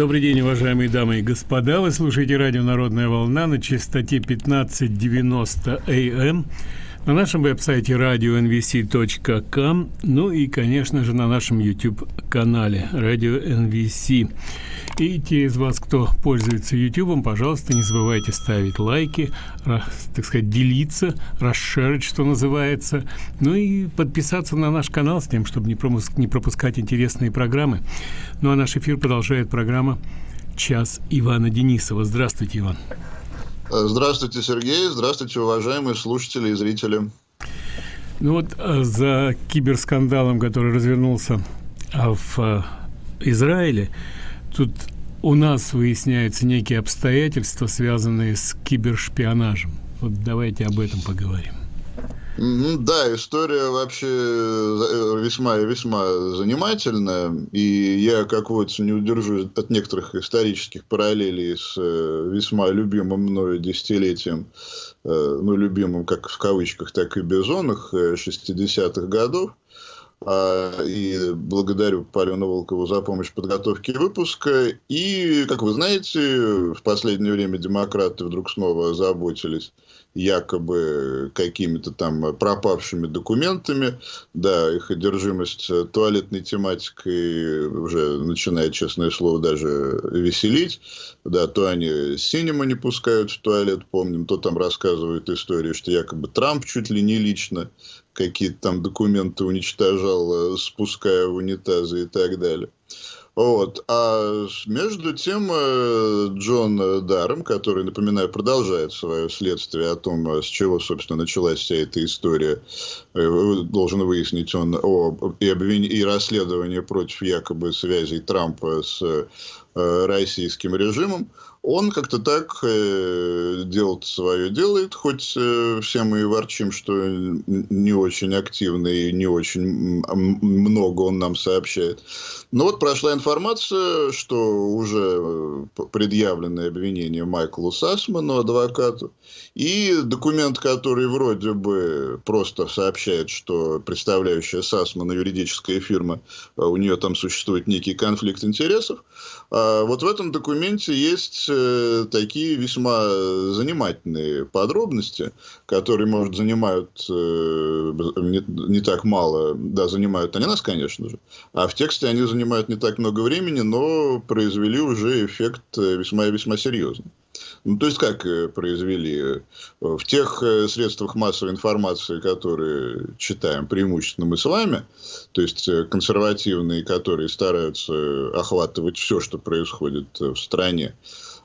Добрый день, уважаемые дамы и господа. Вы слушаете радио «Народная волна» на частоте 1590 АМ на нашем веб-сайте radio.nvc.com, ну и, конечно же, на нашем YouTube-канале Radio NVC. И те из вас, кто пользуется YouTube, пожалуйста, не забывайте ставить лайки, так сказать, делиться, расширить, что называется, ну и подписаться на наш канал с тем, чтобы не, пропуск, не пропускать интересные программы. Ну а наш эфир продолжает программа «Час Ивана Денисова». Здравствуйте, Иван. Здравствуйте, Сергей. Здравствуйте, уважаемые слушатели и зрители. Ну вот э, за киберскандалом, который развернулся а, в э, Израиле, тут у нас выясняются некие обстоятельства, связанные с кибершпионажем. Вот давайте об этом поговорим. Да, история вообще э, весьма и весьма занимательная, и я, как вот не удержусь от некоторых исторических параллелей с э, весьма любимым мною десятилетием, э, ну, любимым как в кавычках, так и безонных 60-х годов, и благодарю Полину Волкову за помощь в подготовке выпуска. И, как вы знаете, в последнее время демократы вдруг снова озаботились якобы какими-то там пропавшими документами. Да, их одержимость туалетной тематикой уже начинает, честное слово, даже веселить. Да, то они синема не пускают в туалет, помним, то там рассказывают историю, что якобы Трамп чуть ли не лично какие-то там документы уничтожал, спуская в унитазы и так далее. Вот. А между тем э, Джон Даром, который, напоминаю, продолжает свое следствие о том, с чего, собственно, началась вся эта история, э, должен выяснить он о, и, обвин... и расследование против якобы связей Трампа с э, российским режимом, он как-то так э, делает свое делает, хоть э, все мы и ворчим, что не очень активно и не очень много он нам сообщает. Но вот прошла информация, что уже э, предъявленное обвинение Майклу Сасману, адвокату, и документ, который вроде бы просто сообщает, что представляющая Сасмана юридическая фирма, э, у нее там существует некий конфликт интересов, а вот в этом документе есть такие весьма занимательные подробности, которые, может, занимают э, не, не так мало, да, занимают они нас, конечно же, а в тексте они занимают не так много времени, но произвели уже эффект э, весьма и весьма серьезный. Ну, то есть, как произвели? В тех средствах массовой информации, которые читаем преимущественно мы с вами, то есть консервативные, которые стараются охватывать все, что происходит в стране,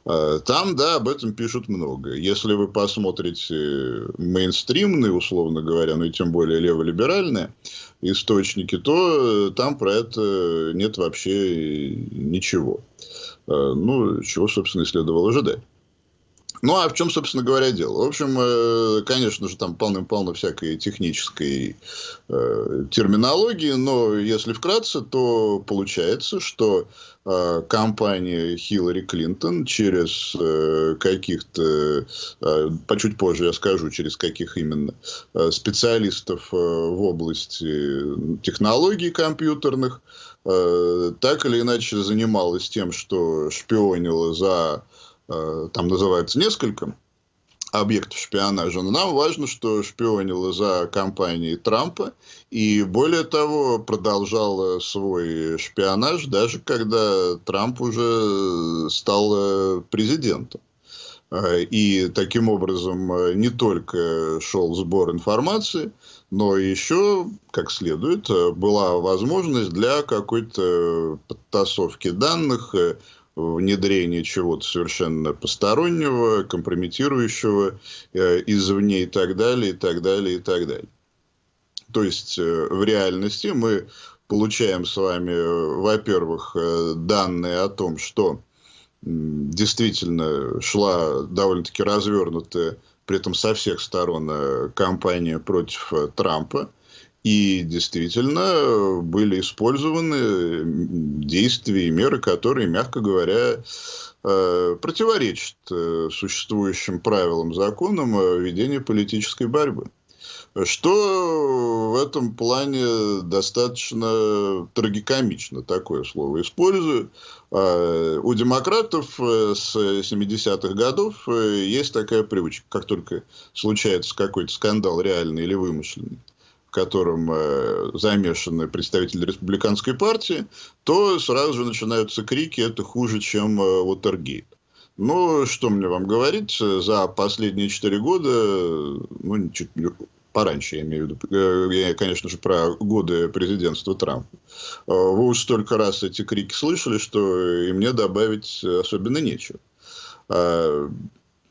там, да, об этом пишут много. Если вы посмотрите мейнстримные, условно говоря, ну и тем более леволиберальные источники, то там про это нет вообще ничего. Ну, чего, собственно, и следовало ожидать. Ну, а в чем, собственно говоря, дело? В общем, э, конечно же, там полным-полно всякой технической э, терминологии, но если вкратце, то получается, что э, компания Хиллари Клинтон через каких-то, по чуть позже я скажу, через каких именно специалистов в области технологий компьютерных, так или иначе занималась тем, что шпионила за там называется несколько объектов шпионажа, но нам важно, что шпионила за компанией Трампа и, более того, продолжал свой шпионаж, даже когда Трамп уже стал э, президентом. Э, и таким образом не только шел сбор информации, но еще, как следует, была возможность для какой-то подтасовки данных, внедрение чего-то совершенно постороннего, компрометирующего э, извне и так далее, и так далее, и так далее. То есть, э, в реальности мы получаем с вами, э, во-первых, данные о том, что действительно шла довольно-таки развернутая, при этом со всех сторон, кампания против Трампа. И действительно были использованы действия и меры, которые, мягко говоря, э, противоречат э, существующим правилам, законам ведения политической борьбы. что в этом плане достаточно трагикомично, такое слово использую. А, у демократов э, с 70-х годов э, есть такая привычка, как только случается какой-то скандал реальный или вымышленный, котором э, замешаны представители республиканской партии, то сразу же начинаются крики «это хуже, чем Уотергейт». Ну, что мне вам говорить, за последние четыре года, ну, чуть пораньше, я имею в виду, э, я, конечно же, про годы президентства Трампа. Э, вы уж столько раз эти крики слышали, что и мне добавить особенно нечего.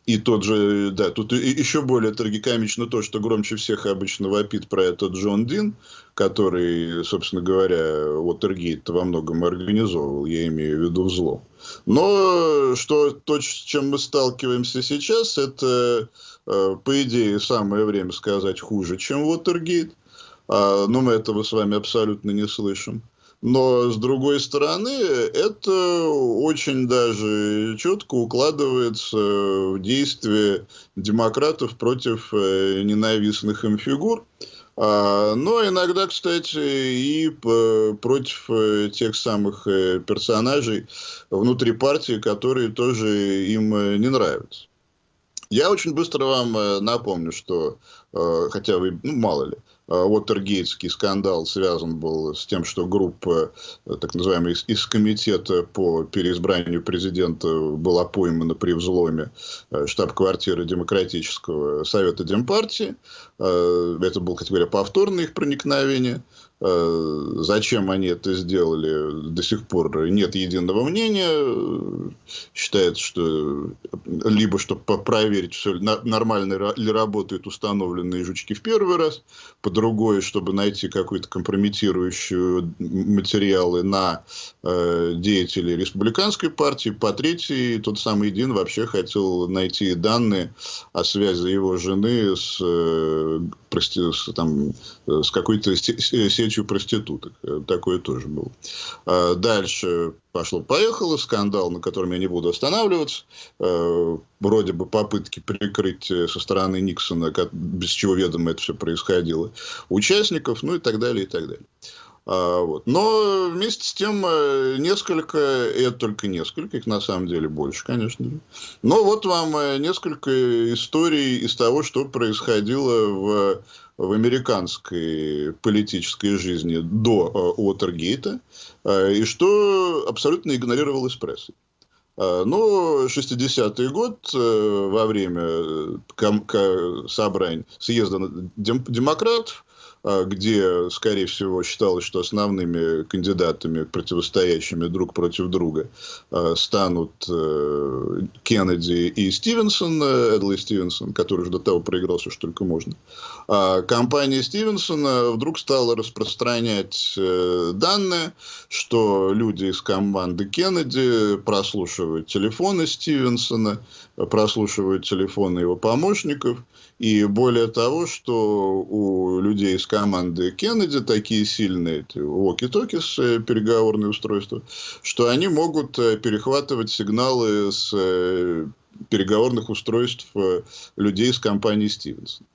И тот же, да, тут еще более трагикомично то, что громче всех обычно вопит про это Джон Дин, который, собственно говоря, Уотергейт во многом организовывал, я имею в виду взлом. Но что то, с чем мы сталкиваемся сейчас, это, э, по идее, самое время сказать хуже, чем Уотергейт. А, но мы этого с вами абсолютно не слышим. Но, с другой стороны, это очень даже четко укладывается в действие демократов против э, ненавистных им фигур. А, но иногда, кстати, и против э, тех самых э, персонажей внутри партии, которые тоже им не нравятся. Я очень быстро вам напомню, что, хотя вы, ну, мало ли, Уотергейтский скандал связан был с тем, что группа, так называемая, из комитета по переизбранию президента была поймана при взломе э, штаб-квартиры Демократического совета Демпартии. Э, это было, кстати говоря, повторное их проникновение. Э, зачем они это сделали, до сих пор нет единого мнения. Считается, что либо чтобы проверить, все нормально ли работают установленные жучки в первый раз, по другое, чтобы найти какую-то компрометирующую материалы на э, деятелей республиканской партии, по третьей, тот самый Дин вообще хотел найти данные о связи его жены с, э, прости, с, там, с какой-то сетью проституток. Э, такое тоже было. А дальше пошло-поехало, скандал, на котором я не буду останавливаться. Э, вроде бы попытки прикрыть э, со стороны Никсона, без чего ведомо это все происходило, участников, ну и так далее, и так далее. А, вот. Но вместе с тем несколько, и это только несколько, их на самом деле больше, конечно же. Но вот вам несколько историй из того, что происходило в в американской политической жизни до Уотергейта, э, и что абсолютно игнорировалось прессой. Э, но 60-й год э, во время собраний съезда демократов а, где, скорее всего, считалось, что основными кандидатами, противостоящими друг против друга, а, станут э, Кеннеди и Стивенсон, э, Эдли Стивенсон, который уже до того проиграл все, что только можно. А компания Стивенсона вдруг стала распространять э, данные, что люди из команды Кеннеди прослушивают телефоны Стивенсона, прослушивают телефоны его помощников, и более того, что у людей из команды Кеннеди такие сильные эти walkie-talkie с э, переговорные устройства, что они могут э, перехватывать сигналы с э, переговорных устройств людей из компании Стивенсон.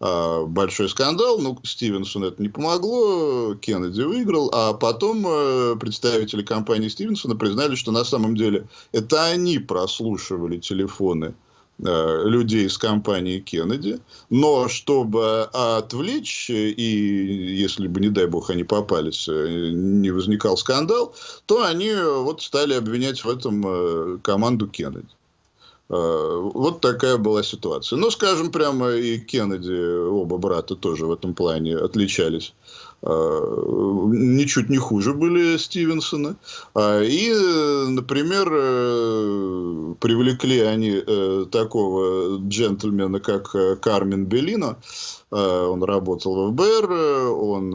А, большой скандал, ну, Стивенсону это не помогло, Кеннеди выиграл, а потом представители компании Стивенсона признали, что на самом деле это они прослушивали телефоны людей из компании Кеннеди, но чтобы отвлечь, и если бы, не дай бог, они попались, э, не возникал скандал, то они вот стали обвинять в этом э, команду Кеннеди. Вот такая была ситуация. Ну, скажем прямо, и Кеннеди, оба брата тоже в этом плане отличались Э, ничуть не хуже были Стивенсона. И, например, э, привлекли они э, такого джентльмена, как Кармен Беллино. Он работал в ФБР, он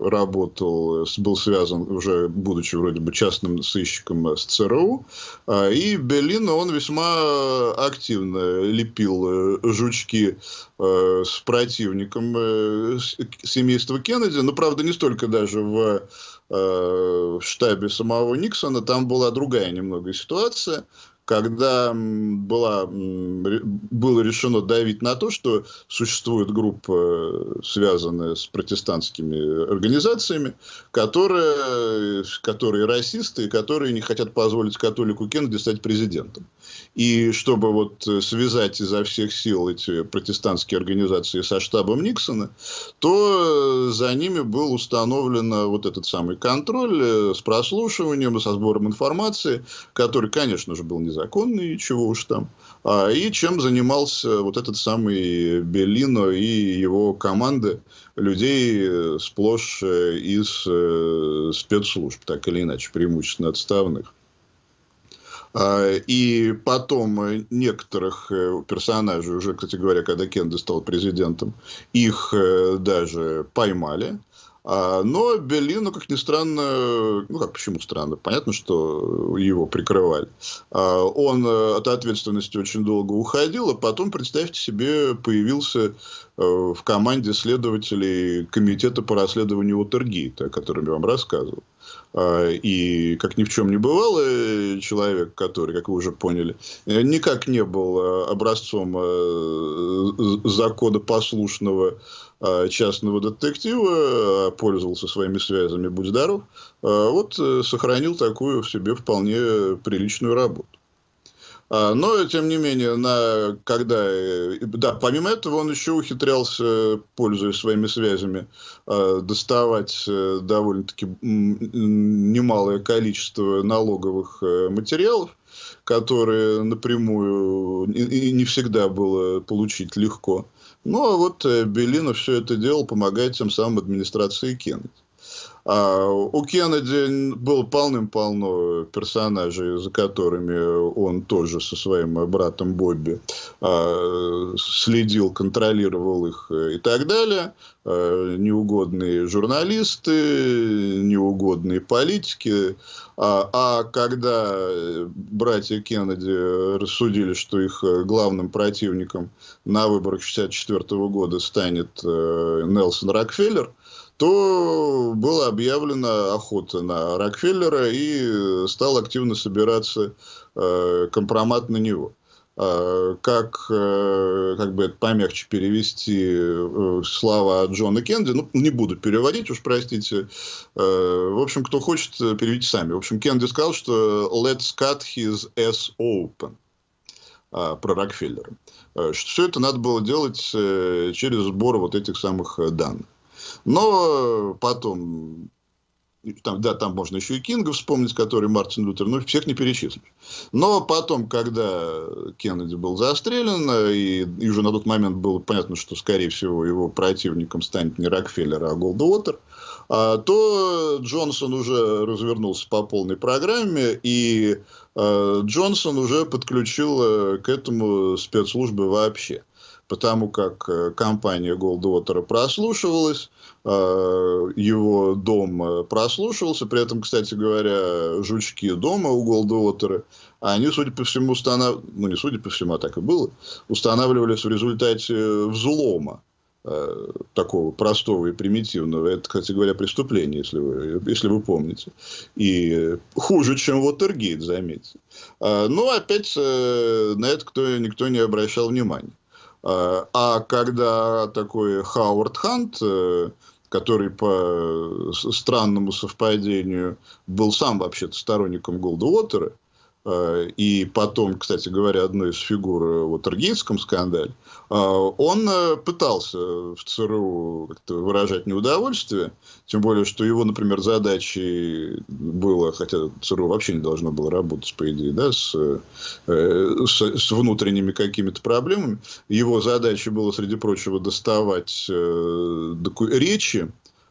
работал, был связан уже, будучи вроде бы частным сыщиком с ЦРУ. А, и Беллино, он весьма активно лепил жучки с противником семейства Кеннеди, но, правда, не столько даже в, э, в штабе самого Никсона, там была другая немного ситуация. когда была, было решено давить на то, что существует группа, связанная с протестантскими организациями, которые, которые расисты, и которые не хотят позволить католику Кеннеди стать президентом. И чтобы вот связать изо всех сил эти протестантские организации со штабом Никсона, то за ними был установлен вот этот самый контроль э, с прослушиванием, со сбором информации, который, конечно же, был незаконный, чего уж там, а, и чем занимался вот этот самый Беллино и его команда людей э, сплошь э, из спецслужб, так или иначе, преимущественно отставных. А, и потом некоторых персонажей, уже, кстати говоря, когда Кеннеди стал президентом, их даже поймали. А, но Беллину, как ни странно, ну как почему странно, понятно, что его прикрывали. А, он э, от ответственности очень долго уходил, а потом, представьте себе, появился э, в команде следователей комитета по расследованию Уотергейта, о котором я вам рассказывал. А, и, как ни в чем не бывало, человек, который, как вы уже поняли, никак не был образцом э, законопослушного Э, частного детектива, э, пользовался своими связями, будь здоров, э, вот сохранил такую в себе вполне приличную работу. А, но, тем не менее, на, когда, да, помимо этого, он еще ухитрялся, пользуясь своими связями, доставать довольно-таки немалое количество налоговых материалов, которые напрямую и не всегда было получить легко. Ну, а вот э, Беллина все это делал, помогает тем самым администрации Кеннеди. А у Кеннеди было полным-полно персонажей, за которыми он тоже со своим братом Бобби а, следил, контролировал их э, и так далее. А, неугодные журналисты, неугодные политики. А, когда братья Кеннеди рассудили, что их главным противником на выборах 1964 года станет э, Нелсон Рокфеллер, то была объявлена охота на Рокфеллера и стал активно собираться э, компромат на него. Э, как, э, как бы это помягче перевести э, слова Джона Кенди, ну, не буду переводить, уж простите. Э, в общем, кто хочет, переведите сами. В общем, Кенди сказал, что let's cut his ass open э, про Рокфеллера. Э, что все это надо было делать э, через сбор вот этих самых данных. Но потом там, да, там можно еще и Кинга вспомнить, который Мартин Лютер, но всех не перечислить. Но потом, когда Кеннеди был застрелен, и, и уже на тот момент было понятно, что, скорее всего, его противником станет не Рокфеллер, а Голдуотер, а, то Джонсон уже развернулся по полной программе, и а, Джонсон уже подключил э, к этому спецслужбы вообще потому как э, компания Goldwater прослушивалась, э, его дом э, прослушивался, при этом, кстати говоря, жучки дома у Goldwater, они, судя по всему, установ... ну не судя по всему, а так и было, устанавливались в результате взлома такого простого и примитивного. Это, кстати говоря, преступление, если вы, если вы помните. И хуже, чем Watergate, заметьте. Но опять на это кто, никто не обращал внимания. Э, а когда такой Хауард Хант, э, который по странному совпадению был сам вообще-то сторонником Голдуотера, и потом, кстати говоря, одной из фигур в Тергейском скандале, э, он э, пытался в ЦРУ как-то выражать неудовольствие, тем более, что его, например, задачей было, хотя ЦРУ вообще не должно было работать, по идее, да, с, с, с внутренними какими-то проблемами, его задачей было, среди прочего, доставать речи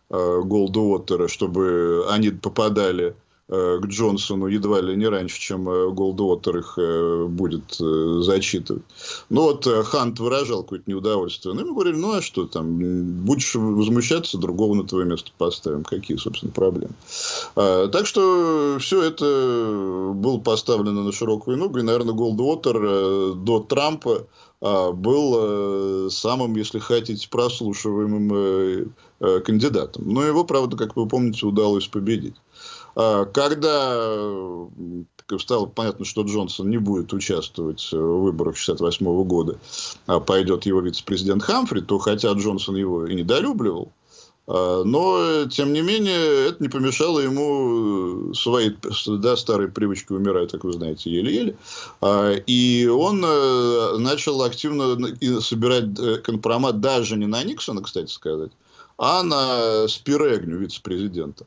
Голдуотера, чтобы они попадали Э, к Джонсону едва ли не раньше, чем э, Голдуотер их э, будет зачитывать. Ну вот Хант выражал какое-то неудовольствие. Ну, ему говорили, ну а что там, будешь возмущаться, другого на твое место поставим. Какие, собственно, проблемы. А, так что все это было поставлено на широкую ногу. И, наверное, Голдуотер до Трампа а, был самым, если хотите, прослушиваемым кандидатом. Но его, правда, как вы помните, удалось победить. А, когда стало понятно, что Джонсон не будет участвовать в выборах 1968 года, а пойдет его вице-президент Хамфри, то хотя Джонсон его и недолюбливал, а, но, тем не менее, это не помешало ему своей да, старой привычке умирать, как вы знаете, еле-еле. А, и он э, начал активно собирать э, компромат даже не на Никсона, кстати сказать, а на Спирегню, вице-президента.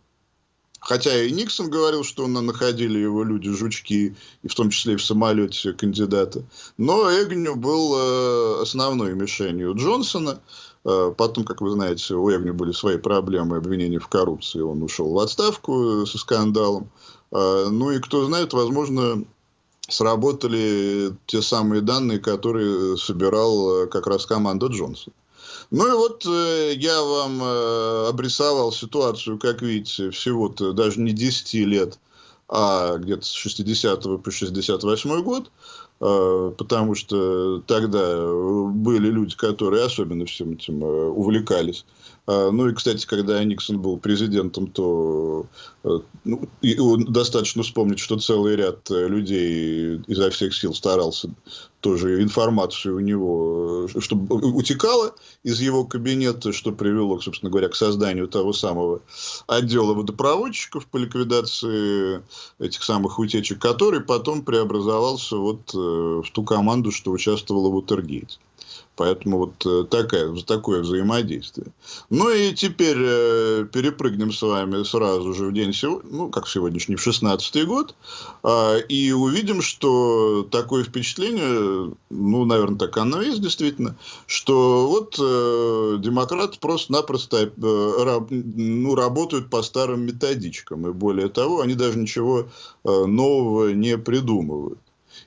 Хотя и Никсон говорил, что находили его люди-жучки, и в том числе и в самолете кандидата. Но Эгню был э, основной мишенью Джонсона. Э, потом, как вы знаете, у Эгню были свои проблемы, обвинения в коррупции. Он ушел в отставку со скандалом. Э, ну и кто знает, возможно, сработали те самые данные, которые собирал как раз команда Джонсона. Ну и вот э, я вам э, обрисовал ситуацию, как видите, всего-то даже не 10 лет, а где-то с 60 по 68 год, э, потому что тогда были люди, которые особенно всем этим э, увлекались. Э, ну и, кстати, когда Никсон был президентом, то э, ну, достаточно вспомнить, что целый ряд э, людей изо всех сил старался тоже информацию у него, чтобы утекала из его кабинета, что привело, собственно говоря, к созданию того самого отдела водопроводчиков по ликвидации этих самых утечек, который потом преобразовался вот в ту команду, что участвовала в Утергейте. Поэтому вот э, такая, такое взаимодействие. Ну и теперь э, перепрыгнем с вами сразу же в день, ну, как сегодняшний, в 16 год, э, и увидим, что такое впечатление, ну, наверное, так оно и есть действительно, что вот э, демократы просто-напросто э, раб, ну, работают по старым методичкам, и более того, они даже ничего э, нового не придумывают.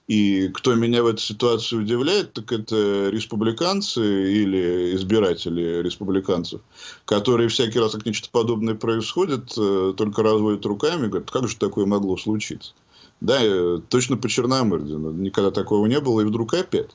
И кто меня в этой ситуации удивляет, так это республиканцы или избиратели республиканцев, которые всякий раз, как нечто подобное происходит, э, только разводят руками и говорят, как же такое могло случиться. Да, э, точно по Черномырдину. Никогда такого не было, и вдруг опять.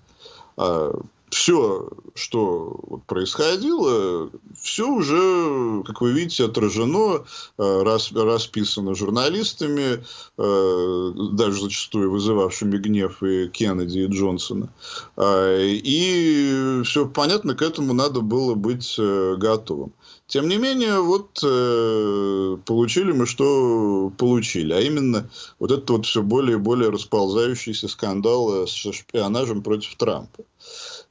Все, что происходило, все уже, как вы видите, отражено, э, расписано журналистами, э, даже зачастую вызывавшими гнев и Кеннеди, и Джонсона. А, и все понятно, к этому надо было быть э, готовым. Тем не менее, вот получили мы, что получили. А именно, вот этот вот все более и более расползающийся скандал с шпионажем против Трампа.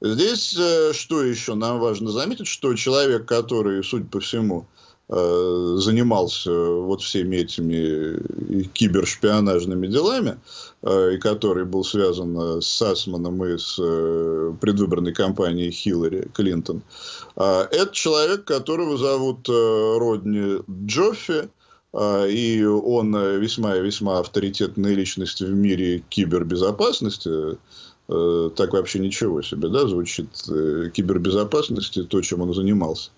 Здесь э, что еще нам важно заметить, что человек, который, судя по всему, э, занимался вот всеми этими кибершпионажными делами, э, и который был связан с Асманом и с предвыборной кампанией Хиллари Клинтон, это человек, которого зовут Родни Джоффи, и он весьма и весьма авторитетная личность в мире кибербезопасности, Э, так вообще ничего себе, да, звучит э, кибербезопасности, то, чем он занимался.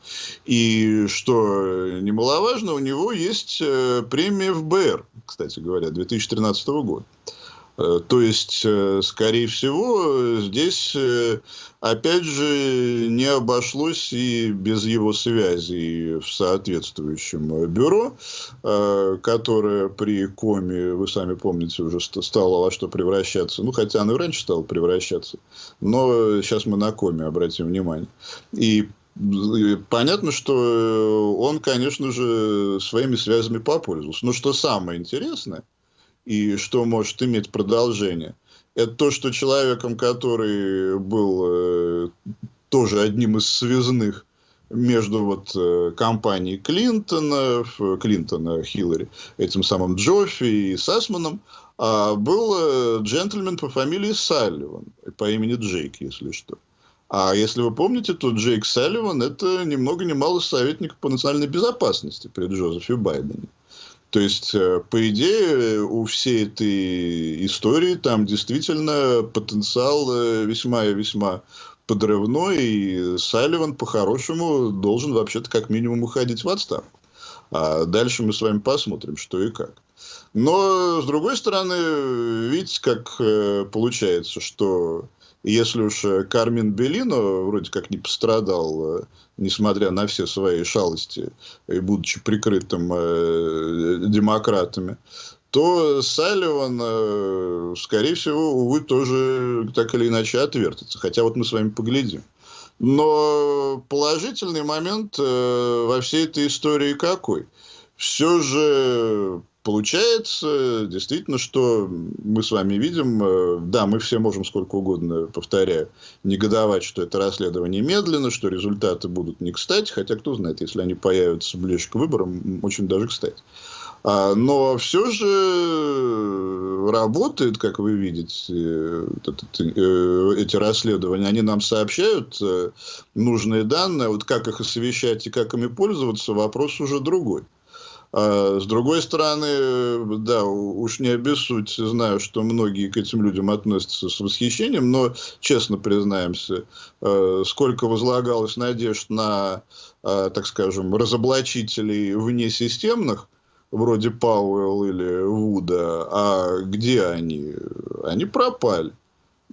И что немаловажно, у него есть э, премия ФБР, кстати говоря, 2013 года. Э, то есть, э, скорее всего, здесь, э, опять же, не обошлось и без его связи в соответствующем бюро, которое при коме, вы сами помните, уже стало во что превращаться. Ну, хотя оно и раньше стало превращаться. Но сейчас мы на коме обратим внимание. И Понятно, что он, конечно же, своими связями попользовался. Но что самое интересное – и что может иметь продолжение. Это то, что человеком, который был э, тоже одним из связных между вот э, компанией Клинтона, Клинтона, Хиллари, этим самым Джоффи и Сасманом, а был э, джентльмен по фамилии Салливан, по имени Джейк, если что. А если вы помните, то Джейк Салливан – это ни много ни мало советник по национальной безопасности при Джозефе Байдене. То есть, э, по идее, у всей этой истории там действительно потенциал э, весьма и весьма подрывной, и Салливан по-хорошему должен вообще-то как минимум уходить в отставку. А дальше мы с вами посмотрим, что и как. Но, с другой стороны, видите, как э, получается, что если уж э, Кармин Белино вроде как не пострадал, э, несмотря на все свои шалости, и будучи прикрытым э, демократами, то Салливан, э, скорее всего, увы, тоже так или иначе отвертится. Хотя вот мы с вами поглядим. Но положительный момент э, во всей этой истории какой? Все же Получается, действительно, что мы с вами видим, э, да, мы все можем сколько угодно, повторяю, негодовать, что это расследование медленно, что результаты будут не кстати, хотя кто знает, если они появятся ближе к выборам, очень даже кстати. А, но все же работает, как вы видите, э, эти расследования. Они нам сообщают э, нужные данные. Вот как их освещать и как ими пользоваться, вопрос уже другой. А с другой стороны, да, уж не обессудь, знаю, что многие к этим людям относятся с восхищением, но, честно признаемся, э, сколько возлагалось надежд на, э, так скажем, разоблачителей внесистемных, вроде Пауэлл или Вуда, а где они? Они пропали.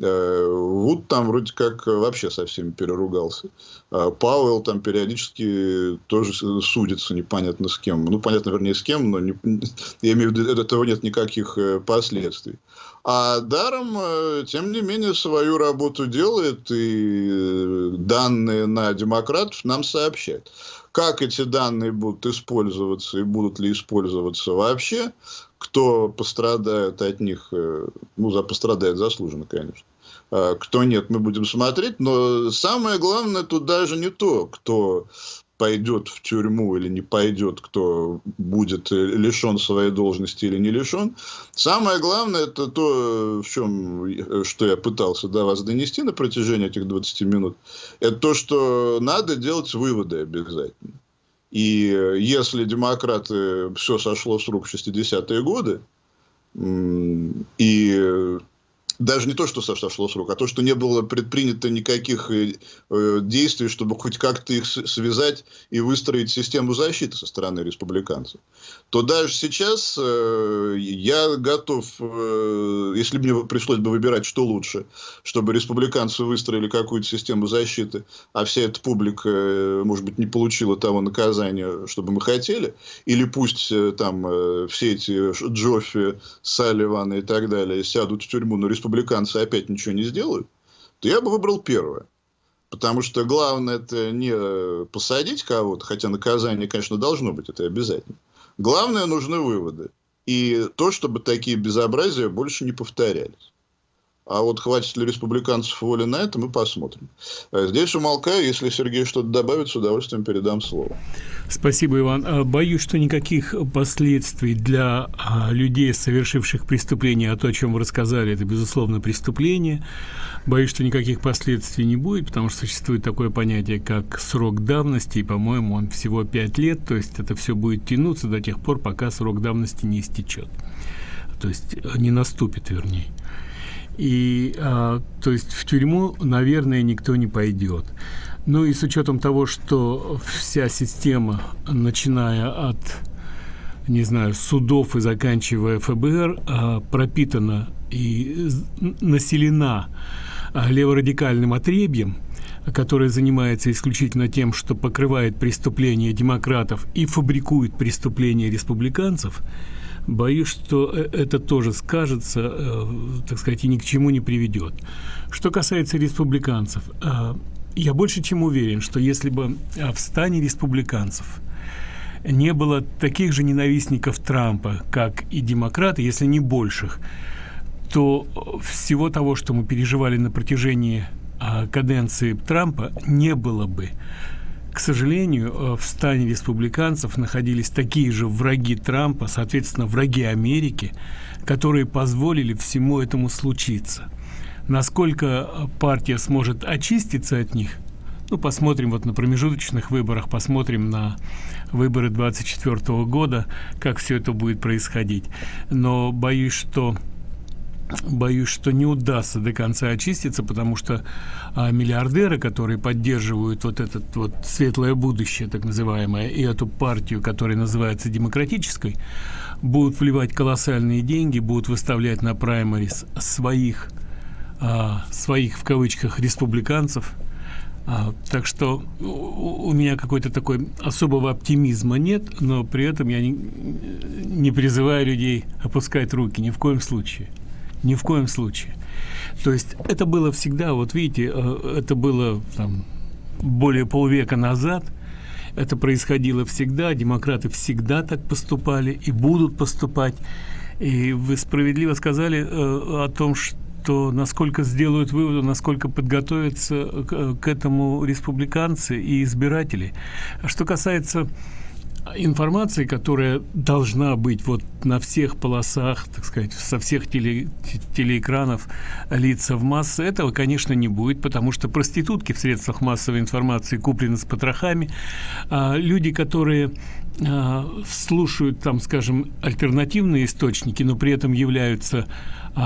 Э, Вуд там вроде как вообще со всеми переругался. А Пауэлл там периодически тоже судится непонятно с кем. Ну, понятно, вернее, с кем, но не, я имею в виду, от этого нет никаких э, последствий. А Даром, э, тем не менее, свою работу делает и данные на демократов нам сообщает. Как эти данные будут использоваться и будут ли использоваться вообще, кто пострадает от них, ну, за пострадает заслуженно, конечно. А, кто нет, мы будем смотреть. Но самое главное тут даже не то, кто пойдет в тюрьму или не пойдет, кто будет лишен своей должности или не лишен. Самое главное, это то, в чем, что я пытался до вас донести на протяжении этих 20 минут, это то, что надо делать выводы обязательно. И если демократы все сошло с рук в 60-е годы, и даже не то, что сошло с рук, а то, что не было предпринято никаких э, э, действий, чтобы хоть как-то их связать и выстроить систему защиты со стороны республиканцев, то даже сейчас э, я готов, если мне пришлось бы выбирать, что лучше, чтобы республиканцы выстроили какую-то систему защиты, а вся эта публика, может быть, не получила того наказания, чтобы мы хотели, или пусть там все эти Джоффи, Салливаны и так далее сядут в тюрьму, но республиканцы республиканцы опять ничего не сделают, то я бы выбрал первое. Потому что главное это не посадить кого-то, хотя наказание, конечно, должно быть, это обязательно. Главное, нужны выводы. И то, чтобы такие безобразия больше не повторялись. А вот хватит ли республиканцев воли на это, мы посмотрим. Э, здесь умолкаю. Если Сергей что-то добавит, с удовольствием передам слово. Спасибо, Иван. А, боюсь, что никаких последствий для а, людей, совершивших преступление, а то, о чем вы рассказали, это, безусловно, преступление. Боюсь, что никаких последствий не будет, потому что существует такое понятие, как срок давности, и, по-моему, он всего 5 лет, то есть это все будет тянуться до тех пор, пока срок давности не истечет. То есть э, не наступит, вернее. И, а, то есть, в тюрьму, наверное, никто не пойдет. Ну и с учетом того, что вся система, начиная от, не знаю, судов и заканчивая ФБР, а, пропитана и населена а, леворадикальным отребьем, которое занимается исключительно тем, что покрывает преступления демократов и фабрикует преступления республиканцев – боюсь, что э, это тоже скажется, э, так сказать, и ни к чему не приведет. Что касается республиканцев, э, я больше чем уверен, что если бы в стане республиканцев не было таких же ненавистников Трампа, как и демократы, если не больших, то всего того, что мы переживали на протяжении каденции Трампа, не было бы. К сожалению, э, в стане республиканцев находились такие же враги Трампа, соответственно, враги Америки, которые позволили всему этому случиться. Насколько партия сможет очиститься от них, ну, посмотрим вот на промежуточных выборах, посмотрим на выборы 24 года, как все это будет происходить. Но боюсь, что боюсь, что не удастся до конца очиститься, потому что а, миллиардеры, которые поддерживают вот это вот светлое будущее, так называемое, и эту партию, которая называется демократической, будут вливать колоссальные деньги, будут выставлять на праймарис своих а, своих в кавычках республиканцев. А, так что у, у меня какой-то такой особого оптимизма нет, но при этом я не, не призываю людей опускать руки ни в коем случае. Ни в коем случае. То есть это было всегда, вот видите, э, это было там, более полвека назад, это происходило всегда, демократы всегда так поступали и будут поступать. И вы справедливо сказали э, о том, что насколько сделают выводы, насколько подготовятся к, к этому республиканцы и избиратели. А что касается информации, которая должна быть вот на всех полосах, так сказать, со всех теле, телеэкранов лица в массы, этого, конечно, не будет, потому что проститутки в средствах массовой информации куплены с потрохами, а люди, которые а, слушают там, скажем, альтернативные источники, но при этом являются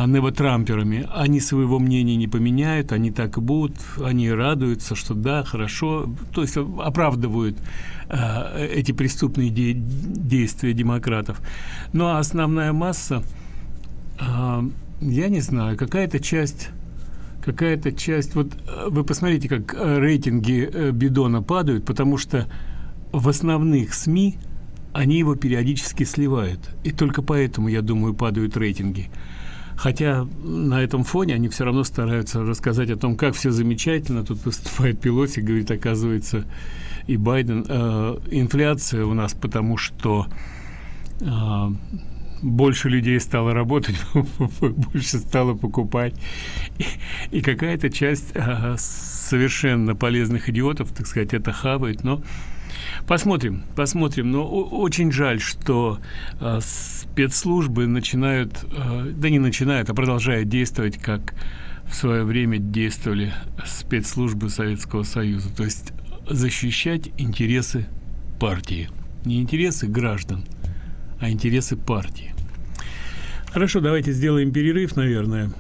невотрамперами, они своего мнения не поменяют, они так и будут, они радуются, что да, хорошо, то есть оправдывают Э, эти преступные де действия демократов. Ну а основная масса, э, я не знаю, какая-то часть какая-то часть вот э, вы посмотрите как рейтинги бидона падают потому что в основных СМИ они его периодически сливают. И только поэтому я думаю падают рейтинги хотя на этом фоне они все равно стараются рассказать о том как все замечательно тут выступает Пелоси говорит оказывается и Байден. Э, инфляция у нас потому, что э, больше людей стало работать, больше стало покупать. И, и какая-то часть э, совершенно полезных идиотов, так сказать, это хавает, но посмотрим, посмотрим. Но очень жаль, что э, спецслужбы начинают, э, да не начинают, а продолжают действовать, как в свое время действовали спецслужбы Советского Союза. То есть защищать интересы партии. Не интересы граждан, а интересы партии. Хорошо, давайте сделаем перерыв, наверное.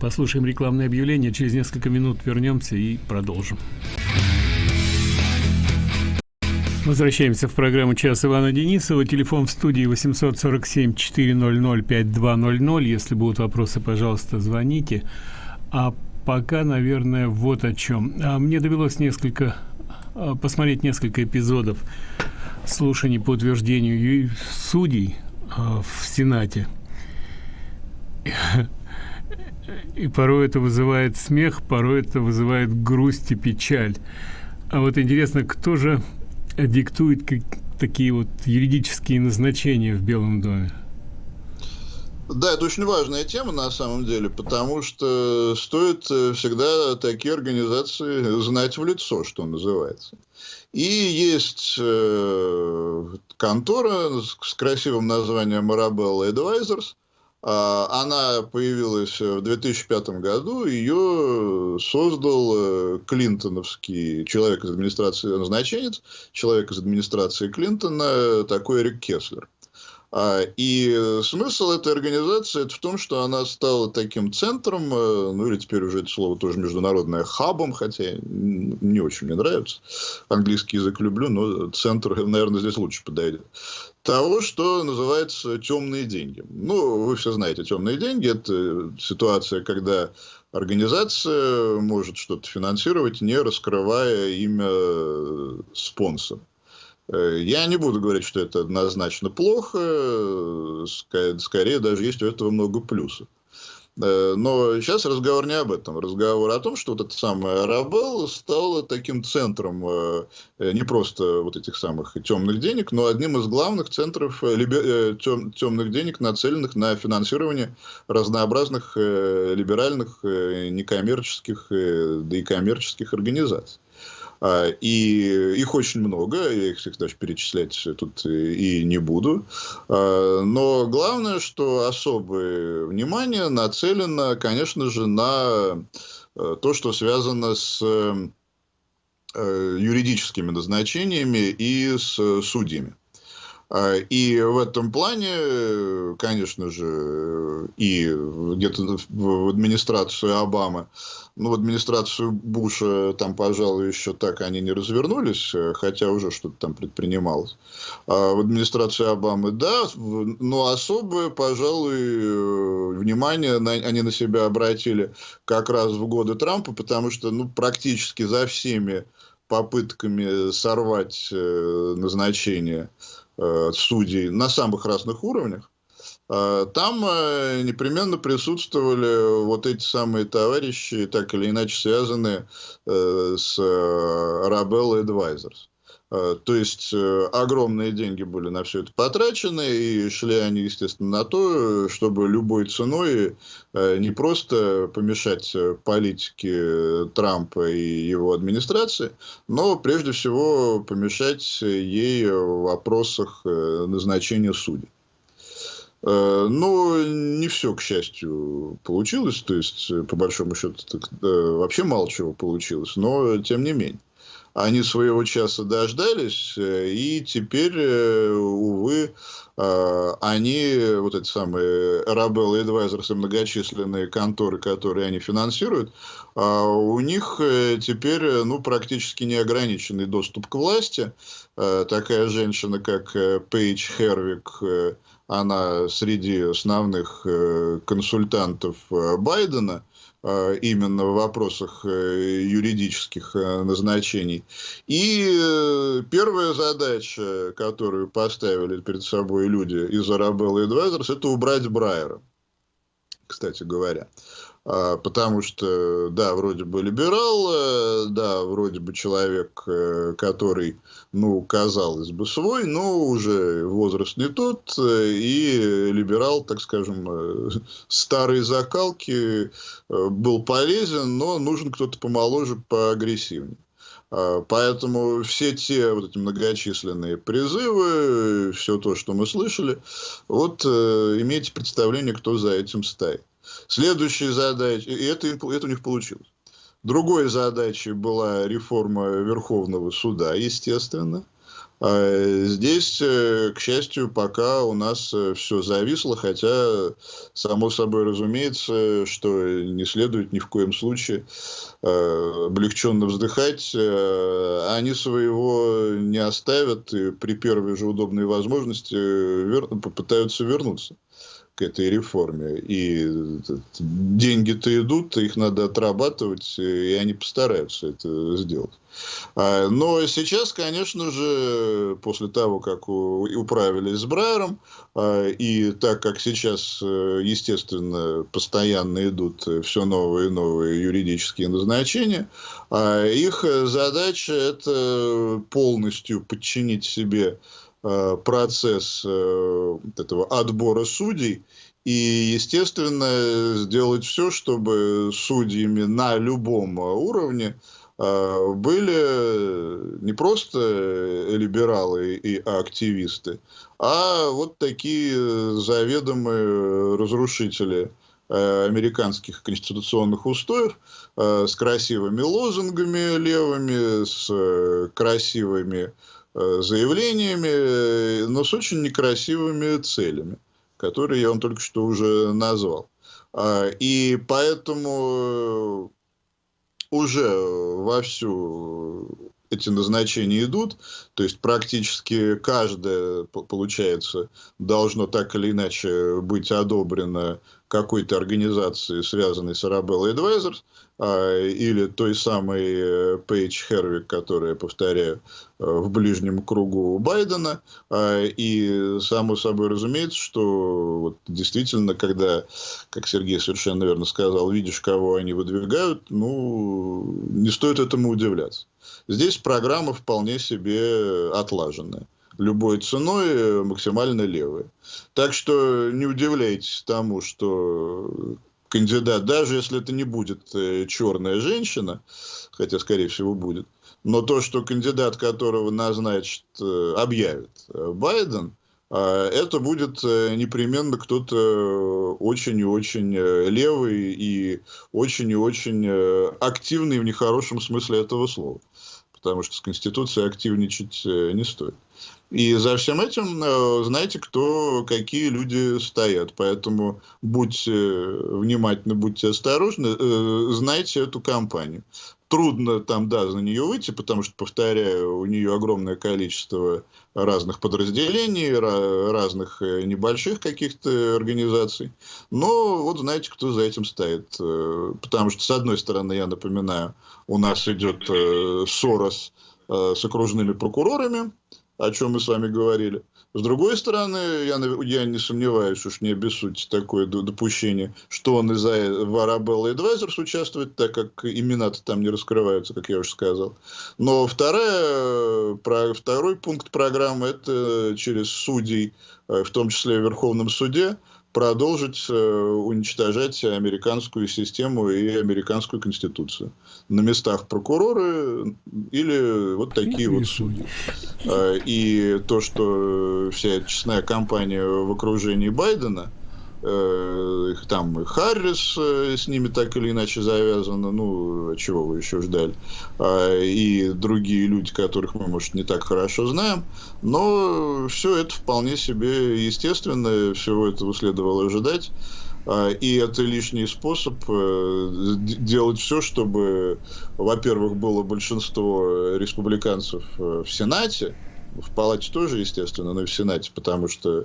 Послушаем рекламное объявление. Через несколько минут вернемся и продолжим. Возвращаемся в программу «Час Ивана Денисова». Телефон в студии 847-400-5200. Если будут вопросы, пожалуйста, звоните. А пока, наверное, вот о чем. А мне довелось несколько а, посмотреть несколько эпизодов слушаний по утверждению судей а, в Сенате. И порой это вызывает смех, порой это вызывает грусть и печаль. А вот интересно, кто же диктует такие вот юридические назначения в Белом доме? Да, это очень важная тема на самом деле, потому что стоит э, всегда такие организации знать в лицо, что называется. И есть э, контора с красивым названием Marabella Advisors. Э, она появилась в 2005 году. Ее создал э, клинтоновский человек из администрации, назначенец, человек из администрации Клинтона, такой Эрик Кеслер. А, и смысл этой организации это в том, что она стала таким центром, э, ну или теперь уже это слово тоже международное, хабом, хотя не очень мне нравится. Английский язык люблю, но центр, наверное, здесь лучше подойдет. Того, что называется темные деньги. Ну, вы все знаете, темные деньги – это ситуация, когда организация может что-то финансировать, не раскрывая имя спонсора. Э, я не буду говорить, что это однозначно плохо, э, скорее даже есть у этого много плюсов. Э, но сейчас разговор не об этом. Разговор о том, что вот эта самая Арабелла стала таким центром не просто вот этих самых темных денег, но одним из главных центров темных денег, нацеленных на финансирование разнообразных либеральных, некоммерческих, да и коммерческих организаций. А, и их очень много, я их всех даже перечислять тут и не буду. А, но главное, что особое внимание нацелено, конечно же, на э, то, что связано с э, юридическими назначениями и с судьями. А, и в этом плане, конечно же, и где-то в администрацию Обамы, ну, в администрацию Буша там, пожалуй, еще так они не развернулись, хотя уже что-то там предпринималось. А в администрации Обамы, да, но особое, пожалуй, внимание на, они на себя обратили как раз в годы Трампа, потому что, ну, практически за всеми попытками сорвать э, назначение Э, судей на самых разных уровнях, э, там э, непременно присутствовали вот эти самые товарищи, так или иначе связанные с Rabel Advisors. Э, то есть э, огромные деньги были на все это потрачены, и шли они, естественно, на то, чтобы любой ценой э, не просто помешать политике Трампа и его администрации, но прежде всего помешать ей в вопросах назначения судей. Но не все, к счастью, получилось. То есть, по большому счету, вообще мало чего получилось. Но, тем не менее они своего часа дождались, э, и теперь, э, увы, э, они, вот эти самые и Advisors и многочисленные конторы, которые они финансируют, а у них теперь ну, практически неограниченный доступ к власти. Такая женщина, как Пейдж Хервик, она среди основных консультантов Байдена – именно в вопросах э, юридических э, назначений. И первая задача, которую поставили перед собой люди из Arabella Advisors, это убрать Брайера, кстати говоря. А, потому что, да, вроде бы либерал, э, да, вроде бы человек, э, который, ну, казалось бы, свой, но уже возраст не тот, э, и либерал, так скажем, старой закалки был полезен, но нужен кто-то помоложе, поагрессивнее. А, поэтому все те вот эти многочисленные призывы, все то, что мы слышали, вот имейте представление, кто за этим стоит. Следующая задача, и это, это у них получилось. Другой задачей была реформа Верховного суда, естественно. А здесь, э, к счастью, пока у нас э, все зависло, хотя, само собой разумеется, что не следует ни в коем случае э, облегченно вздыхать. Они своего не оставят и при первой же удобной возможности попытаются вернуться к этой реформе. И деньги-то идут, их надо отрабатывать, и они постараются это сделать. А, но сейчас, конечно же, после того, как управились с Брайером, а, и так как сейчас, э, естественно, постоянно идут все новые и новые юридические назначения, а, их задача это полностью подчинить себе Э, процесс э, этого отбора судей и, естественно, сделать все, чтобы судьями на любом уровне э, были не просто либералы и активисты, а вот такие заведомые разрушители американских конституционных устоев с красивыми лозунгами левыми, с красивыми Э, заявлениями, э, но с очень некрасивыми целями, которые я вам только что уже назвал. А, и поэтому уже вовсю эти назначения идут, то есть практически каждое, получается, должно так или иначе быть одобрено какой-то организации, связанной с Arabella Advisors, или той самой Пейдж э, Хервик, которая, повторяю, э, в ближнем кругу Байдена. А, и само собой разумеется, что вот действительно, когда, как Сергей совершенно верно сказал, видишь, кого они выдвигают, ну, не стоит этому удивляться. Здесь программа вполне себе отлаженная любой ценой э, максимально левые. Так что не удивляйтесь тому, что кандидат, даже если это не будет э, черная женщина, хотя, скорее всего, будет, но то, что кандидат, которого назначит, э, объявит Байден, это будет непременно кто-то очень и очень левый и очень и очень активный в нехорошем смысле этого слова. потому что с Конституцией активничать не стоит. И за всем этим знаете, кто, какие люди стоят. Поэтому будьте внимательны, будьте осторожны, знайте эту компанию трудно там, да, за нее выйти, потому что, повторяю, у нее огромное количество разных подразделений, разных э, небольших каких-то организаций. Но вот знаете, кто за этим стоит. Э, потому что, с одной стороны, я напоминаю, у нас идет э, Сорос с окружными прокурорами, о чем мы с вами говорили. С другой стороны, я, я не сомневаюсь, уж не обессудьте такое допущение, что он из-за Arabella Advisors участвует, так как имена-то там не раскрываются, как я уже сказал. Но вторая, про, второй пункт программы – это через судей, э, в том числе в Верховном суде, продолжить э, уничтожать американскую систему и американскую конституцию. На местах прокуроры или вот такие вот судьи. Э, и то, что вся эта честная кампания в окружении Байдена – там и Харрис э, с ними так или иначе завязано, ну, чего вы еще ждали, э, и другие люди, которых мы, может, не так хорошо знаем, но все это вполне себе естественно, всего этого следовало ожидать. А, и это лишний способ э, делать все, чтобы, во-первых, было большинство республиканцев э, в Сенате, в Палате тоже, естественно, но и в Сенате, потому что э,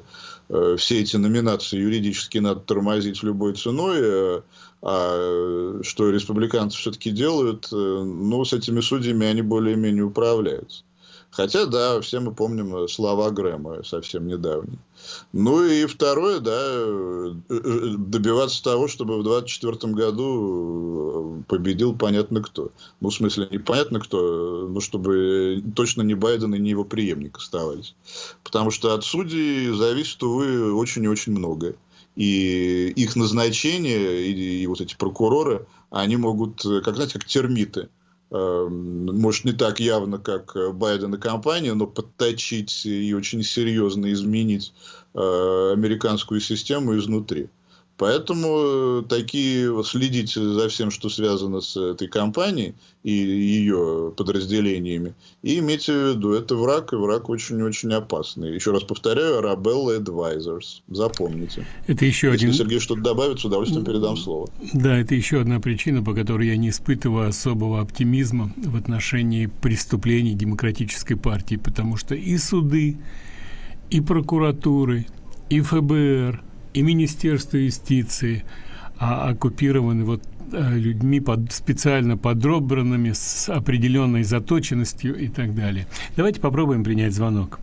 все эти номинации юридически надо тормозить любой ценой, э, а что республиканцы все-таки делают, э, ну, с этими судьями они более-менее управляются. Хотя, да, все мы помним э, слова Грэма совсем недавние. Ну и второе, да, э, э, добиваться того, чтобы в 2024 году победил понятно кто. Ну, в смысле, непонятно кто, но чтобы точно не Байден и не его преемник оставались. Потому что от судей зависит, увы, очень и очень многое. И их назначение, и, и вот эти прокуроры, они могут, как, знаете, как термиты может, не так явно, как э, Байден и компания, но подточить и очень серьезно изменить э, американскую систему изнутри. Поэтому э, такие следите за всем, что связано с этой компанией и ее подразделениями. И имейте в виду, это враг, и враг очень-очень опасный. Еще раз повторяю, Arabella Advisors. Запомните. Это еще Если один... Сергей что-то добавит, с удовольствием передам слово. Да, это еще одна причина, по которой я не испытываю особого оптимизма в отношении преступлений демократической партии, потому что и суды, и прокуратуры, и ФБР – и Министерство юстиции а, оккупированы вот а, людьми под, специально подробранными с определенной заточенностью и так далее. Давайте попробуем принять звонок.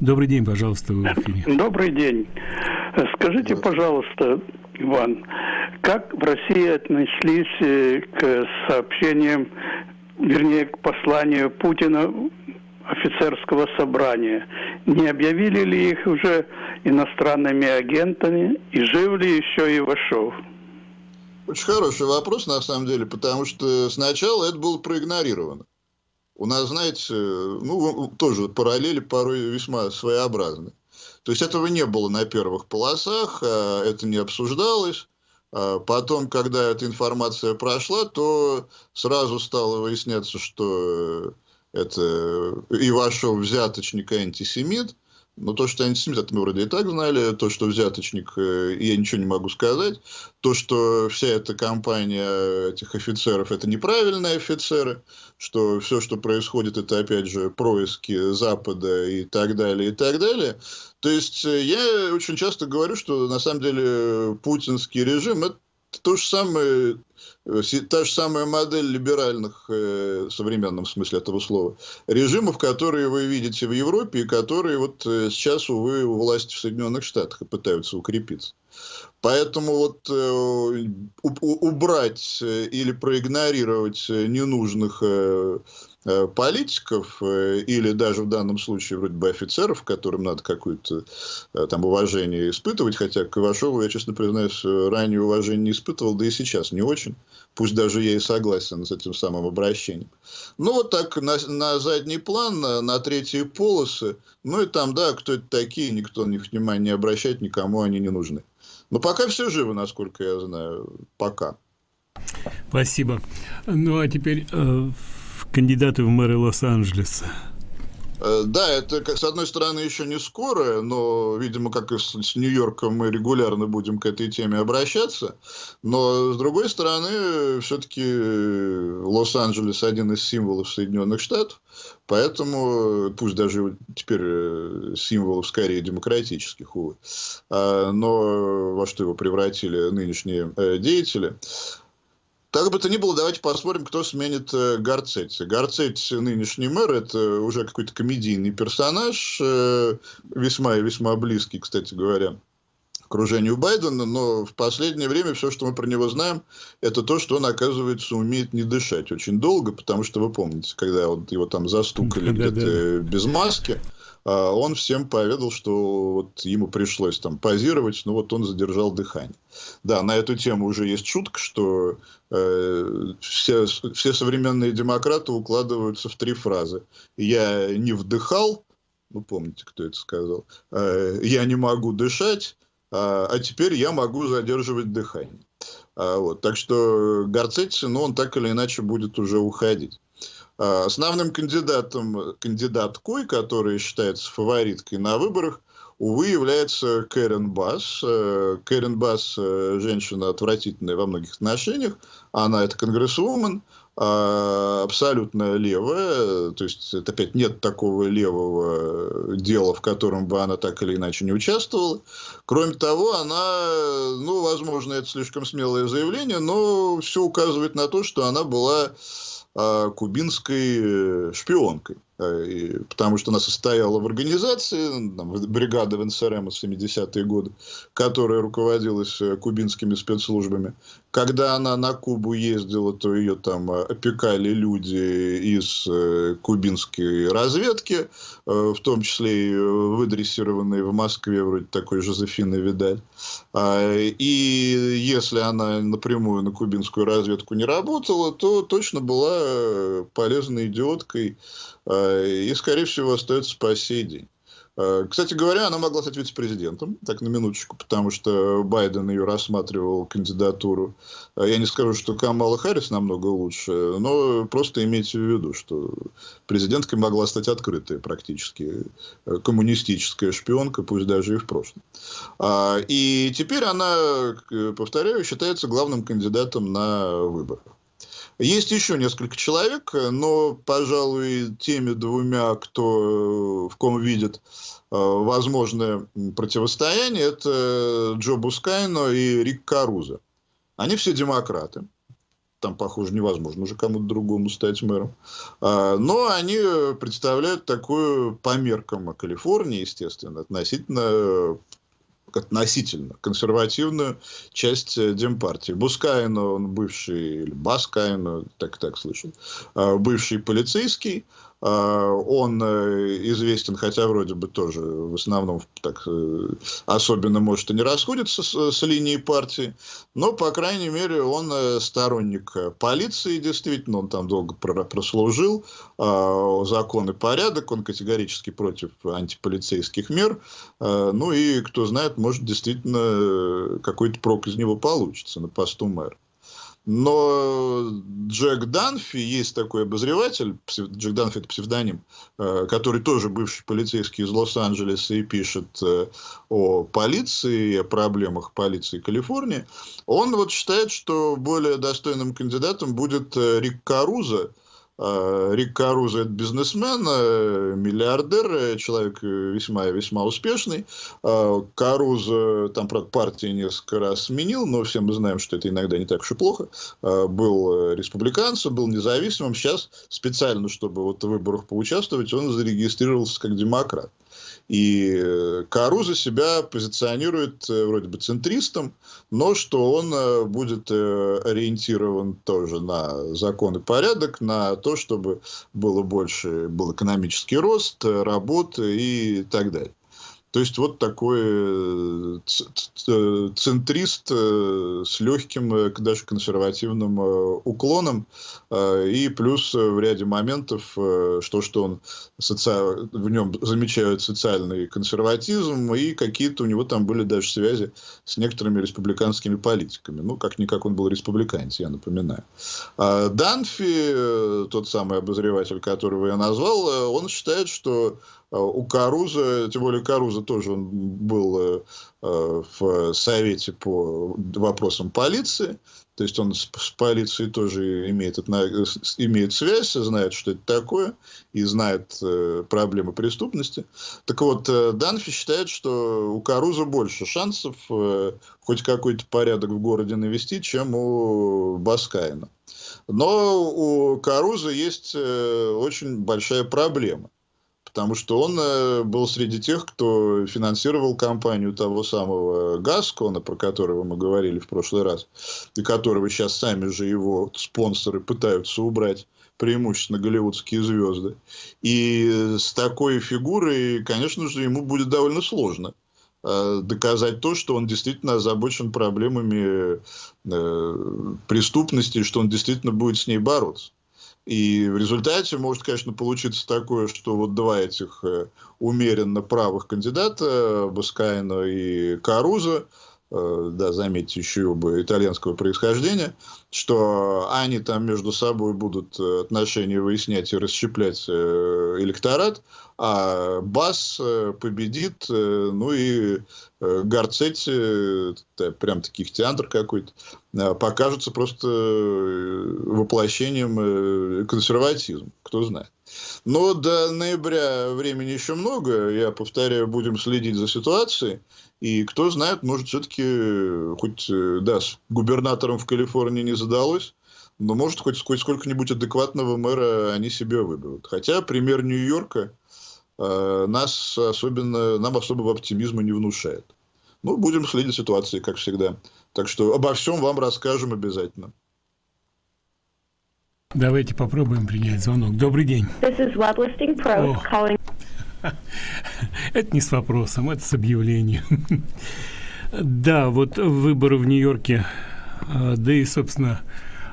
Добрый день, пожалуйста, вы в эфире. Добрый день. Скажите, пожалуйста, Иван, как в России отнеслись э, к сообщениям, вернее, к посланию Путина офицерского собрания. Не объявили ли их уже иностранными агентами и жив ли еще Ивашов? Очень хороший вопрос, на самом деле, потому что сначала это было проигнорировано. У нас, знаете, ну, тоже параллели порой весьма своеобразны. То есть этого не было на первых полосах, а это не обсуждалось. А потом, когда эта информация прошла, то сразу стало выясняться, что это и антисемит. Но то, что антисемит, это мы вроде и так знали. То, что взяточник, э, я ничего не могу сказать. То, что вся эта компания этих офицеров, это неправильные офицеры. Что все, что происходит, это опять же происки Запада и так далее, и так далее. То есть, э, я очень часто говорю, что на самом деле путинский режим это то же самое та же самая модель либеральных, э, в современном смысле этого слова, режимов, которые вы видите в Европе и которые вот э, сейчас, увы, у власти в Соединенных Штатах пытаются укрепиться. Поэтому вот э, убрать или проигнорировать ненужных э, Э, политиков э, или даже в данном случае вроде бы офицеров, которым надо какое-то э, там уважение испытывать, хотя к Ивашову я, честно признаюсь, ранее уважение не испытывал, да и сейчас не очень, пусть даже я и согласен с этим самым обращением. Ну, вот так на, на задний план, на, на третьи полосы, ну и там, да, кто это такие, никто на них внимания не обращает, никому они не нужны. Но пока все живы, насколько я знаю, пока. Спасибо. Ну, а теперь кандидаты в мэры Лос-Анджелеса? Э, да, это, как, с одной стороны, еще не скоро, но, видимо, как и с, с Нью-Йорком, мы регулярно будем к этой теме обращаться. Но, с другой стороны, все-таки э, Лос-Анджелес один из символов Соединенных Штатов, поэтому, пусть даже теперь э, символов скорее демократических, увы, а, но во что его превратили нынешние деятели, так бы то ни было, давайте посмотрим, кто сменит э, Гарцетти. Гарцетти, нынешний мэр, это уже какой-то комедийный персонаж, э, весьма и весьма близкий, кстати говоря, окружению Байдена, но в последнее время все, что мы про него знаем, это то, что он, оказывается, умеет не дышать очень долго, потому что вы помните, когда вот его там застукали где-то без маски, он всем поведал, что вот ему пришлось там позировать, но вот он задержал дыхание. Да, на эту тему уже есть шутка, что э, все, все современные демократы укладываются в три фразы. Я не вдыхал, ну помните, кто это сказал, э, я не могу дышать, а, а теперь я могу задерживать дыхание. А, вот, так что Гарцетти, ну, он так или иначе будет уже уходить. А, основным кандидатом, кандидаткой, которая считается фавориткой на выборах, увы, является Кэрен Басс. Э, Кэрен Басс э, – женщина отвратительная во многих отношениях. Она – это конгрессвумен, а, абсолютно левая. То есть, это опять нет такого левого дела, в котором бы она так или иначе не участвовала. Кроме того, она, ну, возможно, это слишком смелое заявление, но все указывает на то, что она была а, кубинской э, шпионкой. Э, потому что она состояла в организации, там, бригада в в 70-е годы, которая руководилась э, кубинскими спецслужбами. Когда она на Кубу ездила, то ее там э, опекали люди из кубинской разведки, в том числе и выдрессированные в Москве, вроде такой Жозефины Видаль. А, и если она напрямую на кубинскую разведку не работала, то точно была полезной идиоткой, и, скорее всего, остается по сей день. Э, кстати говоря, она могла стать вице-президентом, так на минуточку, потому что Байден ее рассматривал кандидатуру. Э, я не скажу, что Камала Харрис намного лучше, но просто имейте в виду, что президенткой могла стать открытая практически коммунистическая шпионка, пусть даже и в прошлом. А, и теперь она, повторяю, считается главным кандидатом на выборах. Есть еще несколько человек, но, пожалуй, теми двумя, кто э, в ком видит э, возможное противостояние, это Джо Бускайно и Рик Каруза. Они все демократы. Там, похоже, невозможно уже кому-то другому стать мэром. А, но они представляют такую по меркам Калифорнии, естественно, относительно относительно консервативную часть э, Демпартии. Бускайно, он бывший, или Баскайно, так так слышал, а, бывший полицейский, он э, известен, хотя вроде бы тоже в основном так э, особенно, может, и не расходится с, с линией партии, но, по крайней мере, он э, сторонник полиции, действительно, он там долго прослужил, а, закон и порядок, он категорически против антиполицейских мер, а, ну и, кто знает, может, действительно какой-то прок из него получится на посту мэра. Но Джек Данфи, есть такой обозреватель, Джек Данфи это псевдоним, э, который тоже бывший полицейский из Лос-Анджелеса и пишет э, о полиции, о проблемах полиции Калифорнии. Он вот считает, что более достойным кандидатом будет э, Рик Каруза, Рик Карузо – это бизнесмен, э, миллиардер, э, человек весьма весьма успешный. А, Карузо, там, правда, партии несколько раз сменил, но все мы знаем, что это иногда не так уж и плохо. Был республиканцем, был независимым. Сейчас специально, чтобы вот в выборах поучаствовать, он зарегистрировался как демократ. И э, Каруза себя позиционирует э, вроде бы центристом, но что он э, будет ориентирован тоже на закон и порядок, на то, чтобы было больше, был экономический рост, работа и так далее. То есть вот такой э, центрист э, с легким, э, даже консервативным уклоном. И плюс в ряде моментов, что, что он соци... в нем замечают социальный консерватизм, и какие-то у него там были даже связи с некоторыми республиканскими политиками. Ну, как-никак он был республиканец, я напоминаю. А Данфи, тот самый обозреватель, которого я назвал, он считает, что у Каруза, тем более Каруза тоже он был э, э, в Совете по вопросам полиции, то есть он с, полицией тоже имеет, имеет связь, знает, что это такое, и знает э, проблемы преступности. Так вот, Данфи считает, что у Каруза больше шансов хоть какой-то порядок в городе навести, чем у Баскайна. Но у Каруза есть очень большая проблема потому что он э, был среди тех, кто финансировал кампанию того самого Гаскона, про которого мы говорили в прошлый раз, и которого сейчас сами же его спонсоры пытаются убрать преимущественно голливудские звезды. И с такой фигурой, конечно же, ему будет довольно сложно э, доказать то, что он действительно озабочен проблемами э, преступности, что он действительно будет с ней бороться. И в результате может, конечно, получиться такое, что вот два этих э, умеренно правых кандидата, Баскайна и Каруза, да, заметьте, еще оба итальянского происхождения, что они там между собой будут э, отношения выяснять и расщеплять электорат, а Бас победит, ну и Гарцетти, прям таких театр какой-то, покажется просто воплощением консерватизма, кто знает. Но до ноября времени еще много, я повторяю, будем следить за ситуацией, и кто знает, может все-таки, хоть, да, с губернатором в Калифорнии не задалось, но может хоть, хоть сколько-нибудь адекватного мэра они себе выберут. Хотя пример Нью-Йорка Э, нас особенно, нам особого оптимизма не внушает. Ну, будем следить ситуации, как всегда. Так что обо всем вам расскажем обязательно. Давайте попробуем принять звонок. Добрый день. This is Pro calling. Это не с вопросом, это с объявлением. Да, вот выборы в Нью-Йорке, а, да и, собственно,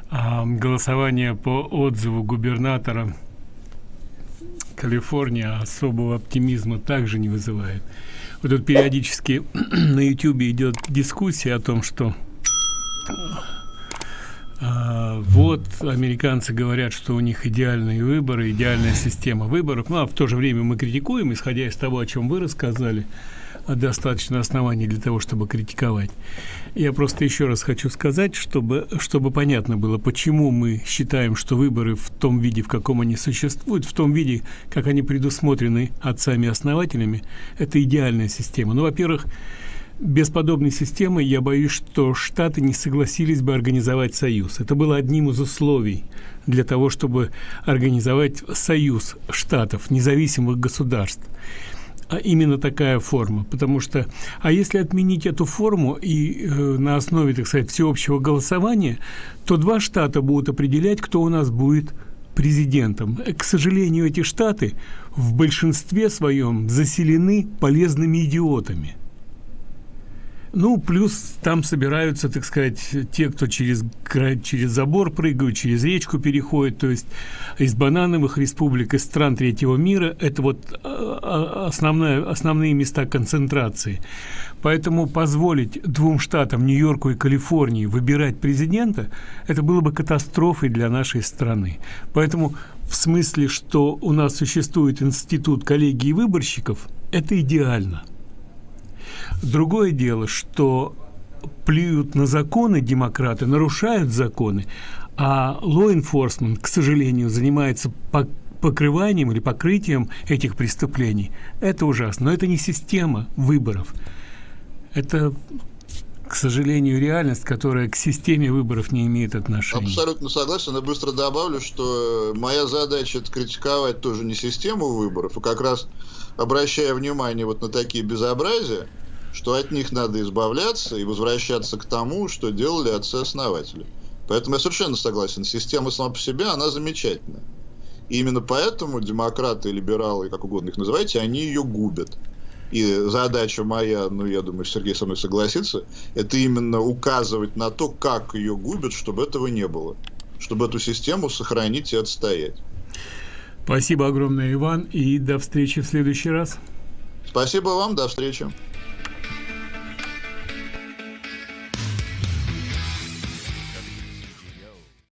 а, голосование по отзыву губернатора Калифорния особого оптимизма также не вызывает. Вот тут периодически на YouTube идет дискуссия о том, что а, вот американцы говорят, что у них идеальные выборы, идеальная система выборов. Ну, а в то же время мы критикуем, исходя из того, о чем вы рассказали, достаточно оснований для того, чтобы критиковать. Я просто еще раз хочу сказать, чтобы, чтобы понятно было, почему мы считаем, что выборы в том виде, в каком они существуют, в том виде, как они предусмотрены отцами-основателями, это идеальная система. Ну, во-первых, без подобной системы я боюсь, что Штаты не согласились бы организовать союз. Это было одним из условий для того, чтобы организовать союз штатов, независимых государств а именно такая форма, потому что, а если отменить эту форму и э, на основе, так сказать, всеобщего голосования, то два штата будут определять, кто у нас будет президентом. К сожалению, эти штаты в большинстве своем заселены полезными идиотами – ну, плюс там собираются, так сказать, те, кто через, через забор прыгают, через речку переходят, то есть из банановых республик, из стран третьего мира, это вот а, а, основная, основные места концентрации. Поэтому позволить двум штатам, Нью-Йорку и Калифорнии, выбирать президента, это было бы катастрофой для нашей страны. Поэтому в смысле, что у нас существует институт коллегии выборщиков, это идеально – Другое дело, что плюют на законы демократы, нарушают законы, а law enforcement, к сожалению, занимается покрыванием или покрытием этих преступлений. Это ужасно. Но это не система выборов. Это к сожалению, реальность, которая к системе выборов не имеет отношения. Абсолютно согласен. Я быстро добавлю, что моя задача это критиковать тоже не систему выборов, а как раз обращая внимание вот на такие безобразия, что от них надо избавляться и возвращаться к тому, что делали отцы-основатели. Поэтому я совершенно согласен, система сама по себе, она замечательная. И именно поэтому демократы, либералы, как угодно их называйте, они ее губят. И задача моя, ну, я думаю, Сергей со мной согласится, это именно указывать на то, как ее губят, чтобы этого не было. Чтобы эту систему сохранить и отстоять. Спасибо огромное, Иван, и до встречи в следующий раз. Спасибо вам, до встречи.